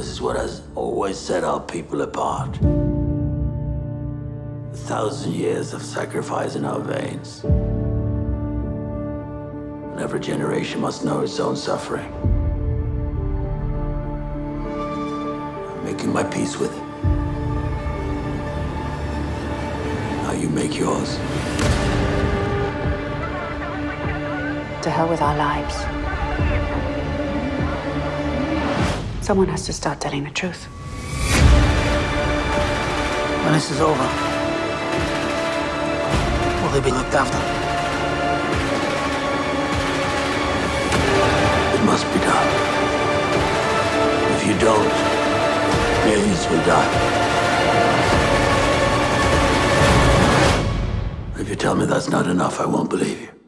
This is what has always set our people apart. A thousand years of sacrifice in our veins. And every generation must know its own suffering. I'm making my peace with it. Now you make yours. To hell with our lives. Someone has to start telling the truth. When this is over, will they be looked after? It must be done. If you don't, millions will die. If you tell me that's not enough, I won't believe you.